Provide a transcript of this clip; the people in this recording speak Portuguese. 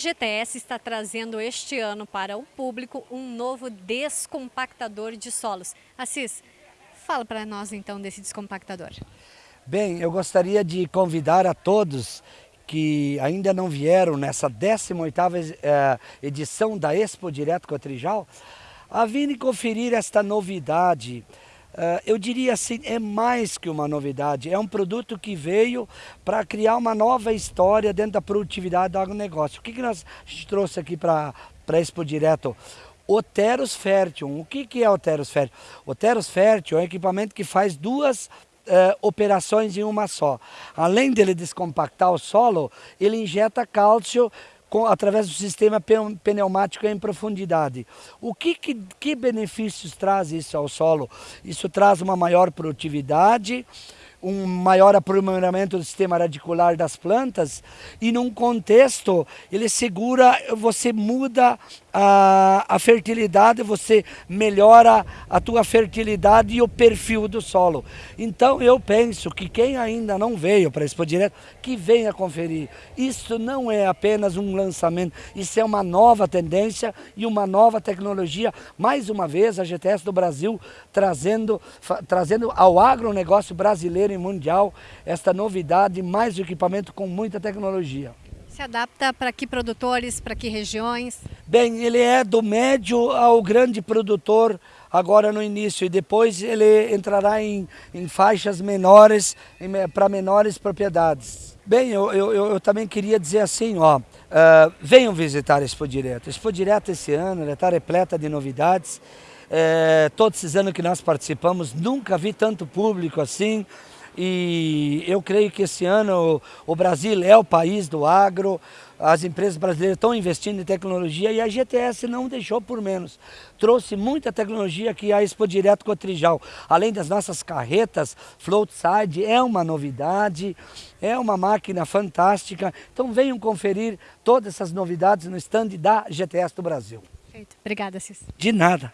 GTS está trazendo este ano para o público um novo descompactador de solos. Assis, fala para nós então desse descompactador. Bem, eu gostaria de convidar a todos que ainda não vieram nessa 18ª eh, edição da Expo Direto Cotrijal, a virem conferir esta novidade, eu diria assim, é mais que uma novidade, é um produto que veio para criar uma nova história dentro da produtividade do agronegócio. O que, que nós, trouxe aqui para a Expo Direto? O Teros Fértil. O que, que é o Teros Fértil? O Teros Fértil é um equipamento que faz duas uh, operações em uma só. Além dele descompactar o solo, ele injeta cálcio com, através do sistema pneumático em profundidade. O que, que, que benefícios traz isso ao solo? Isso traz uma maior produtividade, um maior aprimoramento do sistema radicular das plantas e num contexto ele segura, você muda a, a fertilidade, você melhora a tua fertilidade e o perfil do solo. Então eu penso que quem ainda não veio para a Expo Direto, que venha conferir. Isso não é apenas um lançamento, isso é uma nova tendência e uma nova tecnologia. Mais uma vez a GTS do Brasil trazendo, trazendo ao agronegócio brasileiro e mundial esta novidade, mais equipamento com muita tecnologia. Se adapta para que produtores, para que regiões? Bem, ele é do médio ao grande produtor agora no início e depois ele entrará em, em faixas menores, para menores propriedades. Bem, eu, eu, eu, também queria dizer assim, ó, uh, venham visitar a Expo Direto. A Expo Direto esse ano está repleta de novidades. É, todos esses anos que nós participamos, nunca vi tanto público assim. E eu creio que esse ano o Brasil é o país do agro, as empresas brasileiras estão investindo em tecnologia e a GTS não deixou por menos. Trouxe muita tecnologia que a Expo Direto Cotrijal, além das nossas carretas, Floatside é uma novidade, é uma máquina fantástica. Então venham conferir todas essas novidades no stand da GTS do Brasil. Perfeito. Obrigada, Cis. De nada.